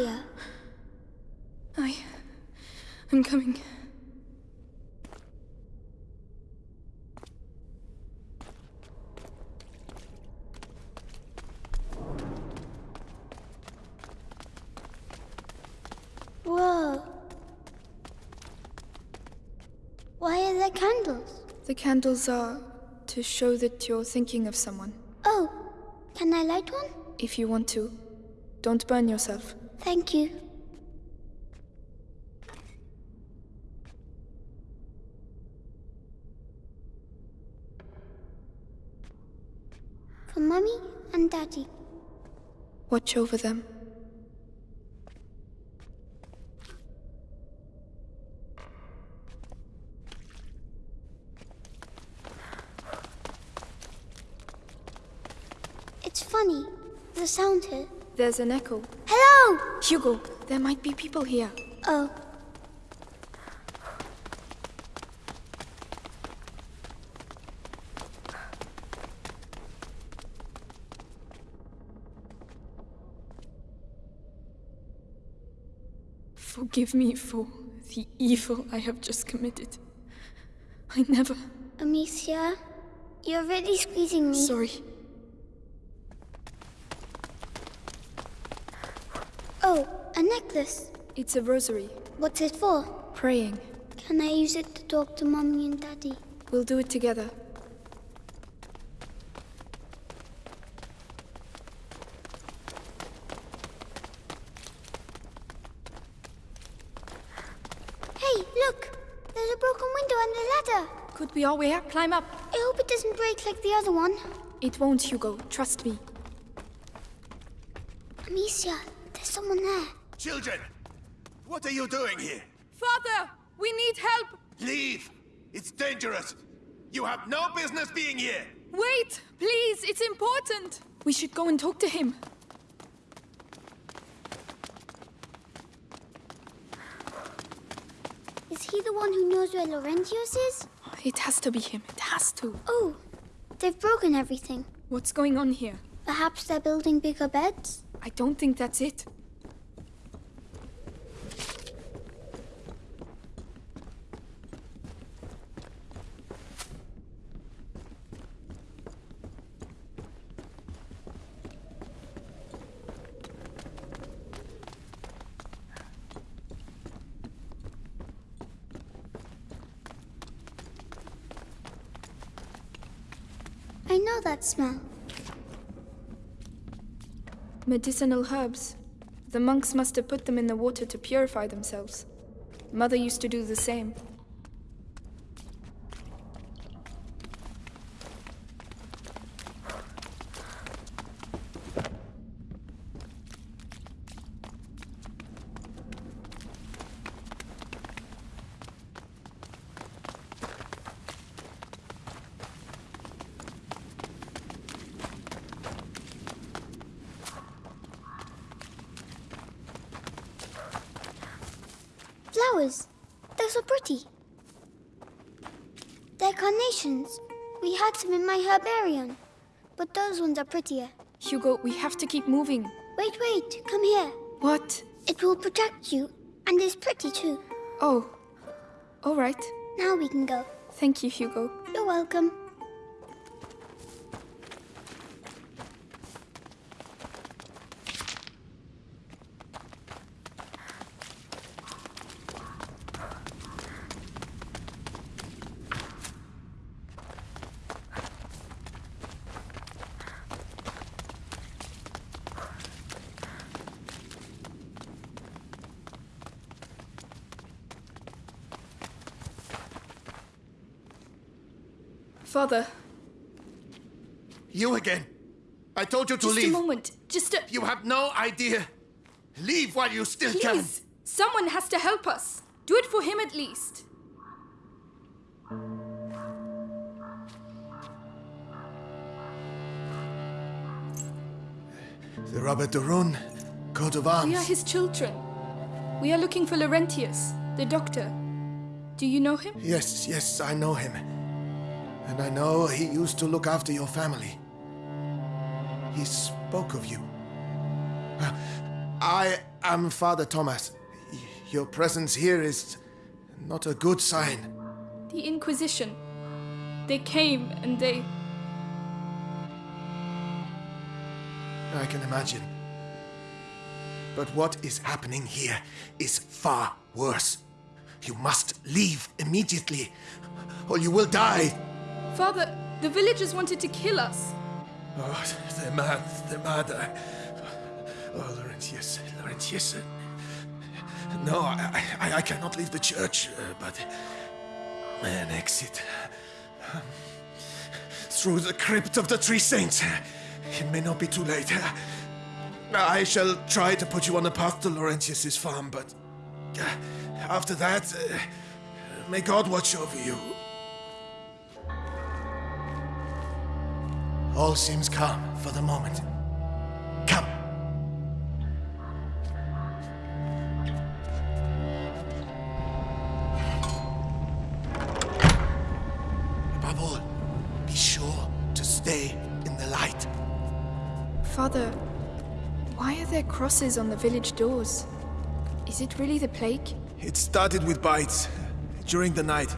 Amicia. I... I'm coming. Whoa. Why are there candles? The candles are to show that you're thinking of someone. Oh, can I light one? If you want to. Don't burn yourself. Thank you. For Mummy and Daddy. Watch over them. It's funny. The sound here. There's an echo. Hello! Hugo, there might be people here. Oh. Forgive me for the evil I have just committed. I never. Amicia, you're really squeezing me. Sorry. Oh, a necklace. It's a rosary. What's it for? Praying. Can I use it to talk to Mommy and Daddy? We'll do it together. Hey, look! There's a broken window and a ladder. Could be our way up. Climb up. I hope it doesn't break like the other one. It won't, Hugo. Trust me. Amicia, there's someone there. Children, what are you doing here? Father! We need help! Leave! It's dangerous! You have no business being here! Wait! Please! It's important! We should go and talk to him. Is he the one who knows where Laurentius is? It has to be him. It has to. Oh, they've broken everything. What's going on here? Perhaps they're building bigger beds? I don't think that's it. I know that smell. Medicinal herbs. The monks must have put them in the water to purify themselves. Mother used to do the same. Flowers. They're so pretty. They're carnations. We had some in my herbarium. But those ones are prettier. Hugo, we have to keep moving. Wait, wait. Come here. What? It will protect you. And is pretty too. Oh. All right. Now we can go. Thank you, Hugo. You're welcome. Father, You again! I told you to just leave! Just a moment. Just a. You have no idea! Leave while you still can! Please! Someone has to help us. Do it for him at least. The Robert de Rune, coat of arms. We are his children. We are looking for Laurentius, the doctor. Do you know him? Yes, yes, I know him. And I know he used to look after your family. He spoke of you. Uh, I am Father Thomas. Your presence here is not a good sign. The Inquisition. They came and they. I can imagine. But what is happening here is far worse. You must leave immediately, or you will die. Father, the villagers wanted to kill us. Oh, they're mad. They're mad. I- Oh, Laurentius. Laurentius. No, I, I, I cannot leave the church, uh, but an exit. um, Through the crypt of the Three Saints. It may not be too late. I shall try to put you on the path to Laurentius's farm, but uh, after that, uh, may God watch over you. All seems calm for the moment. Come. Above all, be sure to stay in the light. Father, why are there crosses on the village doors? Is it really the plague? It started with bites during the night.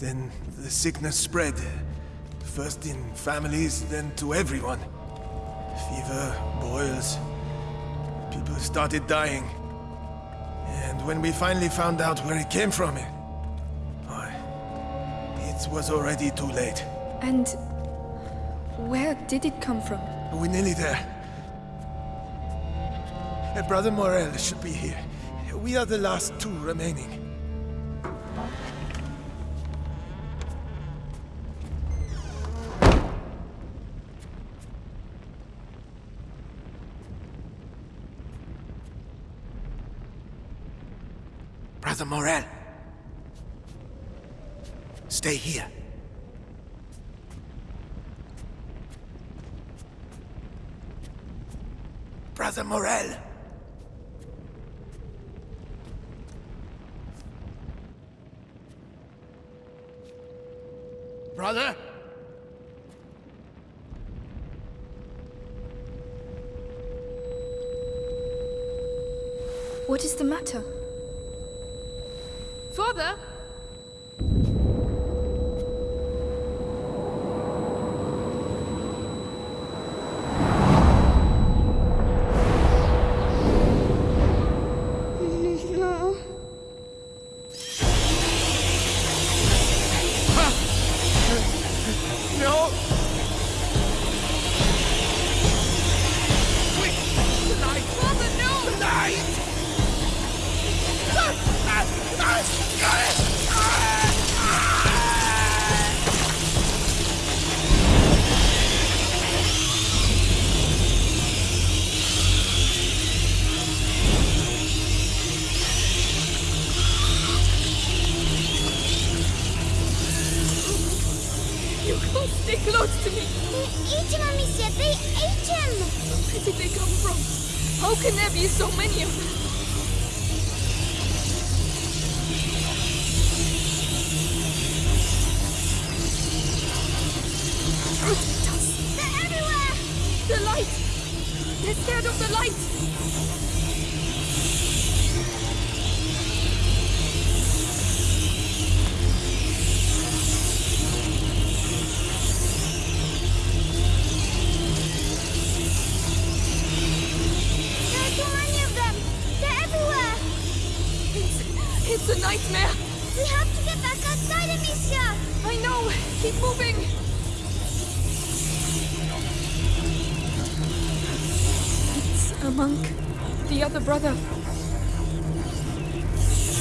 Then the sickness spread. First in families, then to everyone. Fever, boils. People started dying. And when we finally found out where it came from, why, it was already too late. And where did it come from? We're nearly there. Brother Morel should be here. We are the last two remaining. Brother Morel. Stay here. Brother Morel. Brother? What is the matter? Close to me. They ate him, Amicia. They ate him. Where did they come from? How can there be so many of them? They're everywhere. The light! They're scared of the light! It's a nightmare! We have to get back outside, Amicia. I know! Keep moving! It's a monk. The other brother.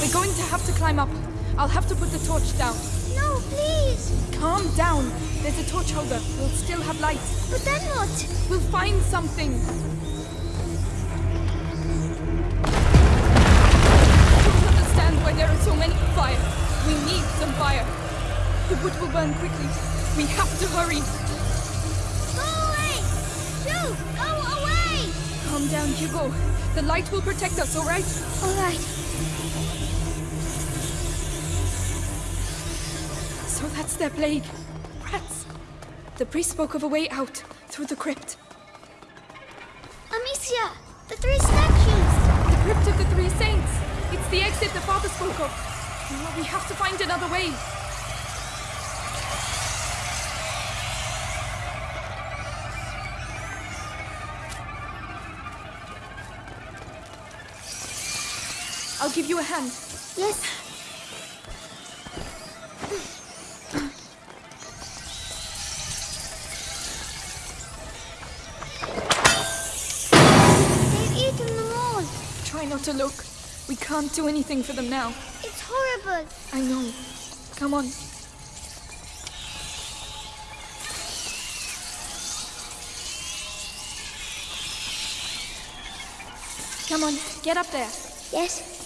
We're going to have to climb up. I'll have to put the torch down. No, please. Calm down. There's a torch holder. We'll still have light. But then what? We'll find something. Fire. The wood will burn quickly. We have to hurry. Go away. Shoo, go away. Calm down, Hugo. The light will protect us, all right? All right. So that's their plague. Rats. The priest spoke of a way out through the crypt. Amicia, The three statues! The crypt of the Three Saints! It's the exit the father spoke of. We have to find another way. I'll give you a hand. Yes. They've eaten them all. Try not to look. We can't do anything for them now. I know. Come on. Come on, get up there. Yes.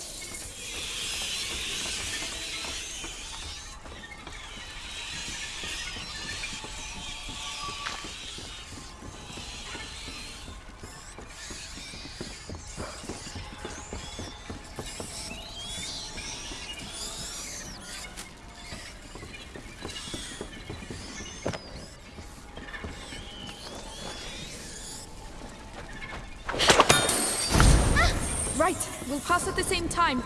We'll pass at the same time.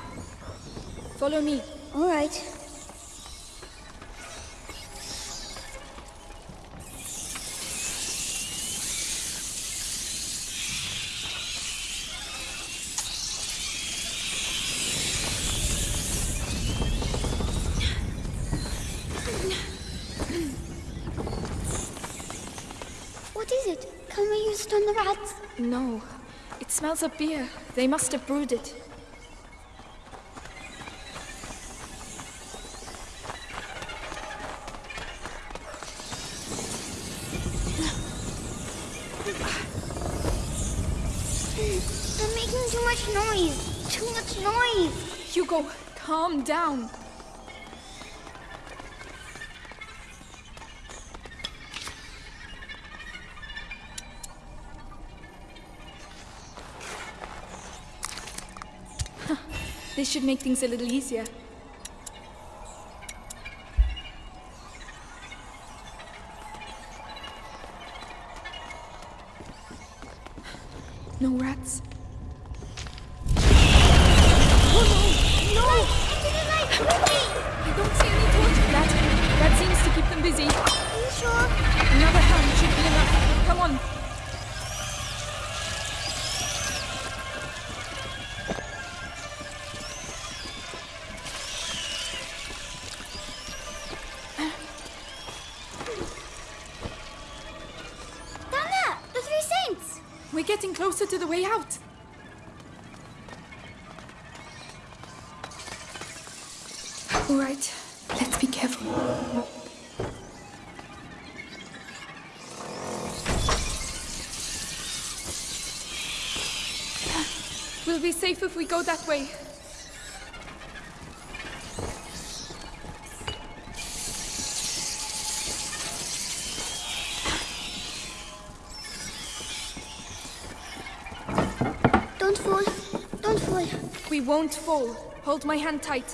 Follow me. All right. What is it? Can we use it on the rats? No, it smells of beer. They must have brewed it. They're making too much noise. Too much noise. Hugo, calm down. Should make things a little easier. Closer to the way out. All right, let's be careful. We'll be safe if we go that way. We won't fall. Hold my hand tight.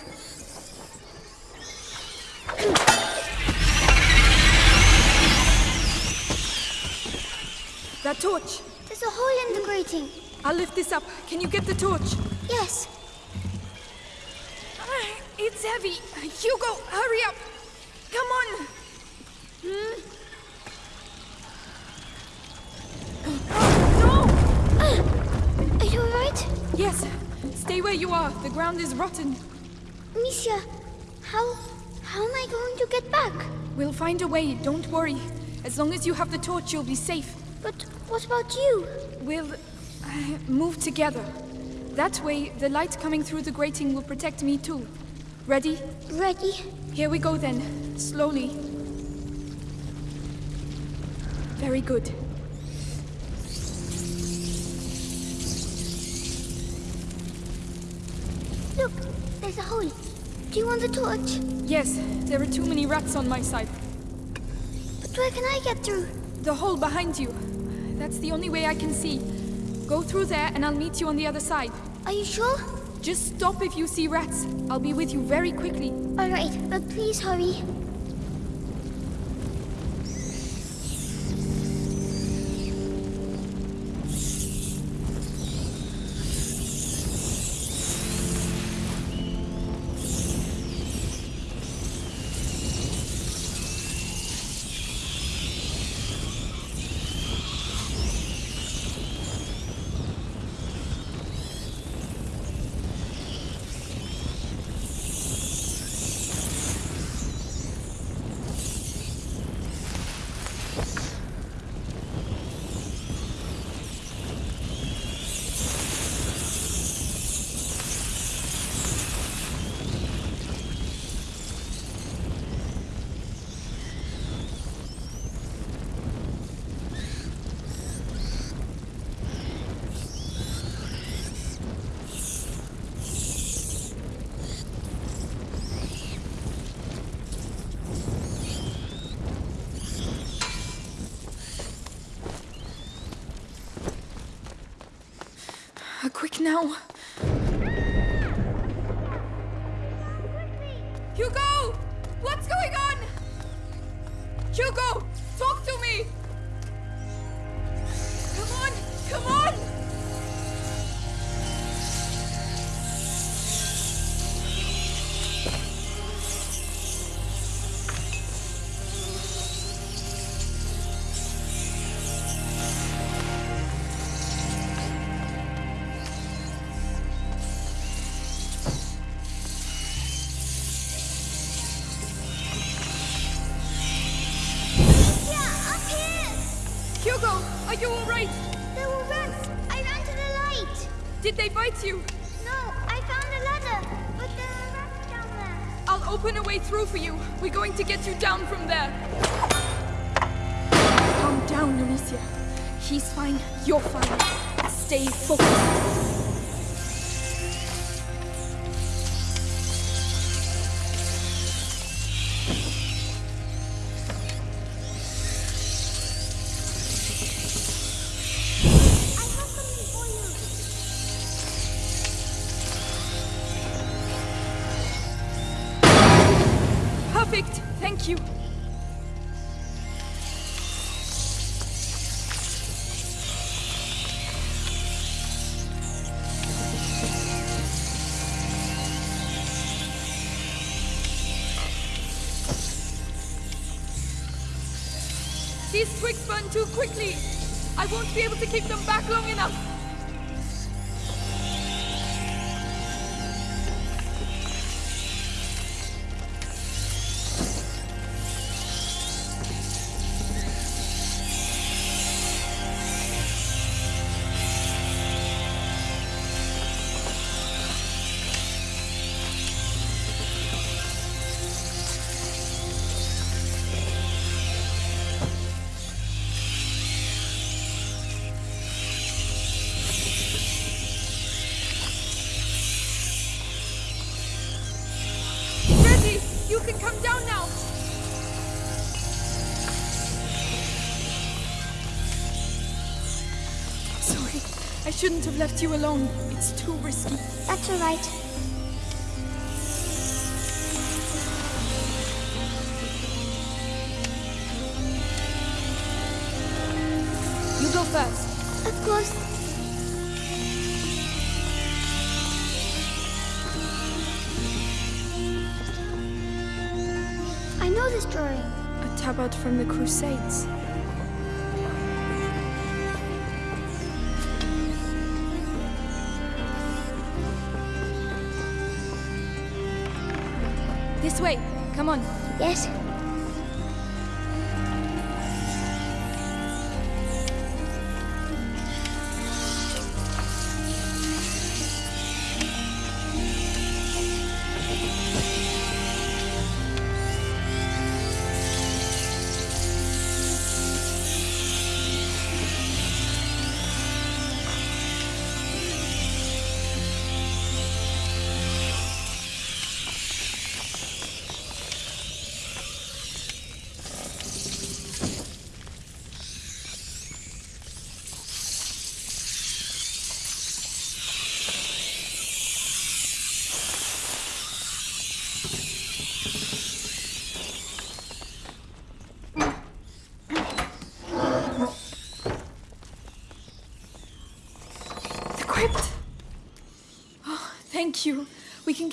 That torch. There's a hole in the grating. I'll lift this up. Can you get the torch? Yes. Ah, It's heavy. Hugo, hurry up. Come on. Hmm? Where you are. The ground is rotten. Misha, how... how am I going to get back? We'll find a way. Don't worry. As long as you have the torch, you'll be safe. But what about you? We'll uh, move together. That way, the light coming through the grating will protect me too. Ready? Ready? Here we go then. Slowly. Very good. Do you want the torch? Yes, there are too many rats on my side. But where can I get through? The hole behind you. That's the only way I can see. Go through there and I'll meet you on the other side. Are you sure? Just stop if you see rats. I'll be with you very quickly. Alright, but please hurry. Now. Hugo! What's going on? Hugo! Talk to me! Come on! Come on! Did they bite you? No, I found a ladder, but there are rats down there. I'll open a way through for you. We're going to get you down from there. Calm down, Amicia. He's fine. You're fine. Stay focused. Twigs burn too quickly. I won't be able to keep them back long enough. Shouldn't have left you alone. It's too risky. That's all right. You go first. Of course. I know this drawing. A tabard from the Crusades. Way. Come on. Yes.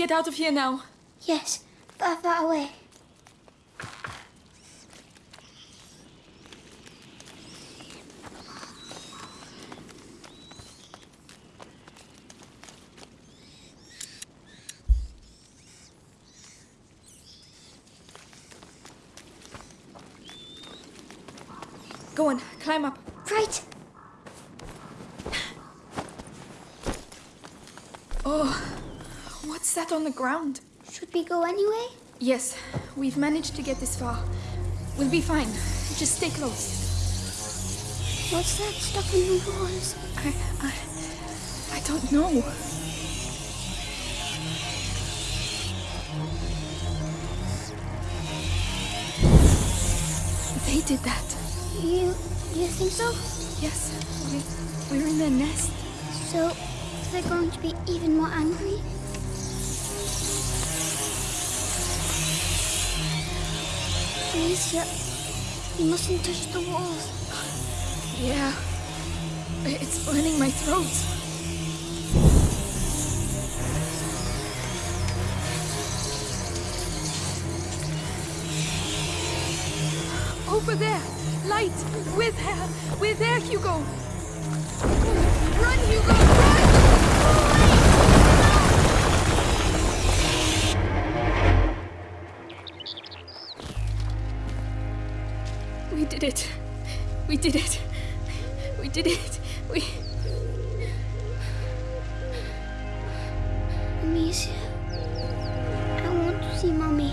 Get out of here now. Yes. Far, far away. Go on, climb up. Right. Oh, that on the ground? Should we go anyway? Yes, we've managed to get this far. We'll be fine. Just stay close. What's that stuff in the walls? I, I, I don't know. They did that. You, you think so? Yes, we, we're in their nest. So, they're going to be even more angry? Amicia, you mustn't touch the walls. Yeah. It's burning my throat. Over there! Light! We're there! We're there, Hugo! Run, Hugo! Run! We did it. We did it. We did it. We. Amicia, I want to see Mommy.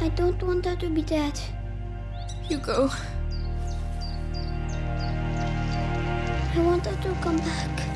I don't want her to be dead. You go. I want her to come back.